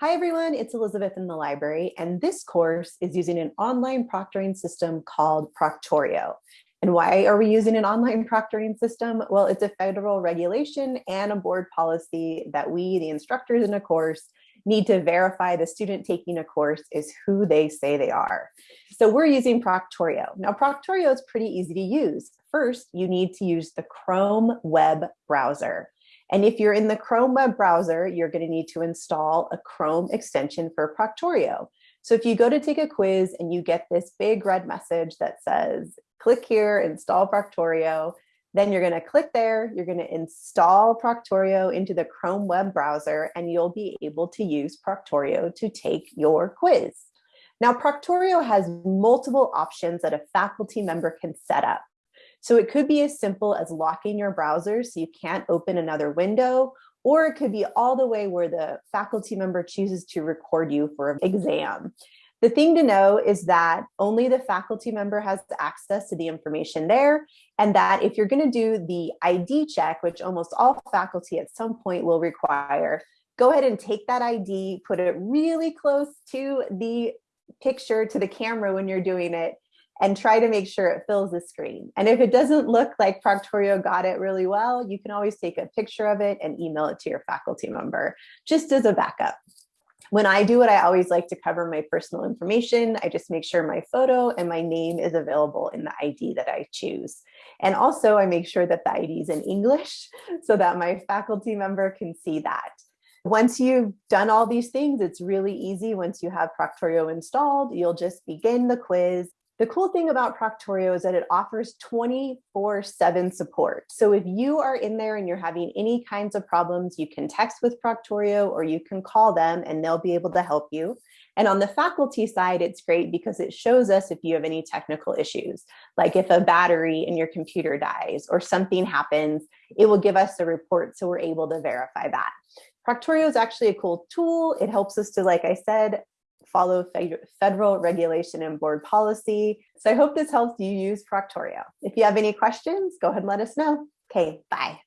Hi everyone, it's Elizabeth in the library, and this course is using an online proctoring system called Proctorio. And why are we using an online proctoring system? Well, it's a federal regulation and a board policy that we, the instructors in a course, need to verify the student taking a course is who they say they are. So we're using Proctorio. Now Proctorio is pretty easy to use. First, you need to use the Chrome web browser. And if you're in the Chrome web browser, you're going to need to install a Chrome extension for Proctorio. So if you go to take a quiz and you get this big red message that says, click here, install Proctorio, then you're going to click there, you're going to install Proctorio into the Chrome web browser, and you'll be able to use Proctorio to take your quiz. Now, Proctorio has multiple options that a faculty member can set up. So it could be as simple as locking your browser so you can't open another window, or it could be all the way where the faculty member chooses to record you for an exam. The thing to know is that only the faculty member has access to the information there, and that if you're going to do the ID check, which almost all faculty at some point will require, go ahead and take that ID, put it really close to the picture, to the camera when you're doing it, and try to make sure it fills the screen. And if it doesn't look like Proctorio got it really well, you can always take a picture of it and email it to your faculty member, just as a backup. When I do it, I always like to cover my personal information. I just make sure my photo and my name is available in the ID that I choose. And also I make sure that the ID is in English so that my faculty member can see that. Once you've done all these things, it's really easy. Once you have Proctorio installed, you'll just begin the quiz the cool thing about Proctorio is that it offers 24-7 support. So if you are in there and you're having any kinds of problems, you can text with Proctorio or you can call them and they'll be able to help you. And on the faculty side, it's great because it shows us if you have any technical issues, like if a battery in your computer dies or something happens, it will give us a report so we're able to verify that. Proctorio is actually a cool tool. It helps us to, like I said, follow federal regulation and board policy. So I hope this helps you use Proctorio. If you have any questions, go ahead and let us know. Okay, bye.